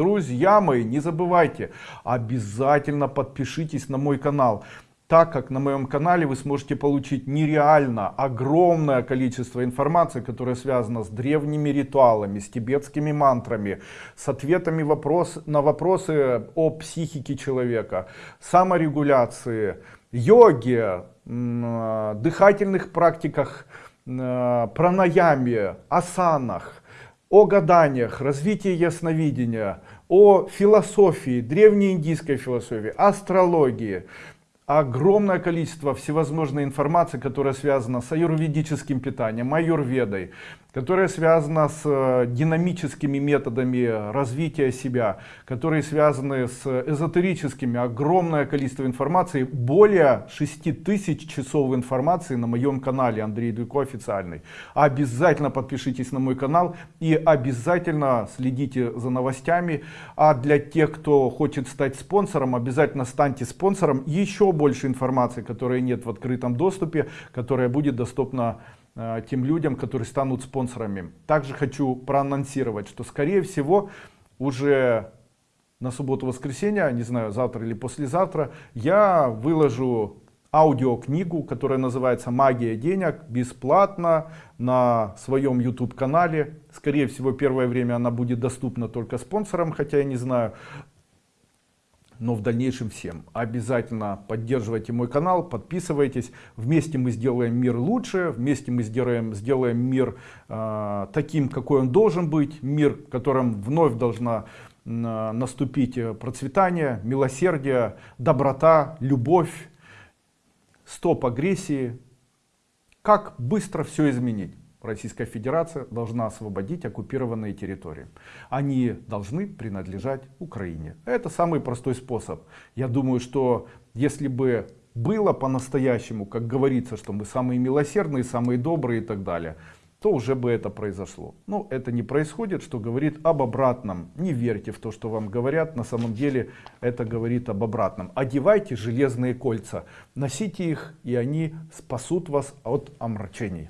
Друзья мои, не забывайте, обязательно подпишитесь на мой канал, так как на моем канале вы сможете получить нереально огромное количество информации, которая связана с древними ритуалами, с тибетскими мантрами, с ответами вопрос, на вопросы о психике человека, саморегуляции, йоге, дыхательных практиках, пранаяме, асанах, о гаданиях, развитии ясновидения, о философии, древнеиндийской философии, астрологии, огромное количество всевозможной информации, которая связана с аюрведическим питанием, аюрведой, которая связана с э, динамическими методами развития себя, которые связаны с эзотерическими, огромное количество информации, более 6000 часов информации на моем канале Андрей Дуйко официальный. Обязательно подпишитесь на мой канал и обязательно следите за новостями. А для тех, кто хочет стать спонсором, обязательно станьте спонсором. Еще больше информации, которой нет в открытом доступе, которая будет доступна тем людям, которые станут спонсорами. Также хочу проанонсировать, что скорее всего уже на субботу-воскресенье, не знаю, завтра или послезавтра, я выложу аудиокнигу, которая называется «Магия денег» бесплатно на своем YouTube канале. Скорее всего, первое время она будет доступна только спонсорам, хотя я не знаю, но в дальнейшем всем. Обязательно поддерживайте мой канал, подписывайтесь. Вместе мы сделаем мир лучше, вместе мы сделаем, сделаем мир э, таким, какой он должен быть. Мир, в котором вновь должна э, наступить процветание, милосердие, доброта, любовь, стоп агрессии. Как быстро все изменить? Российская Федерация должна освободить оккупированные территории. Они должны принадлежать Украине. Это самый простой способ. Я думаю, что если бы было по-настоящему, как говорится, что мы самые милосердные, самые добрые и так далее, то уже бы это произошло. Но это не происходит, что говорит об обратном. Не верьте в то, что вам говорят, на самом деле это говорит об обратном. Одевайте железные кольца, носите их, и они спасут вас от омрачений.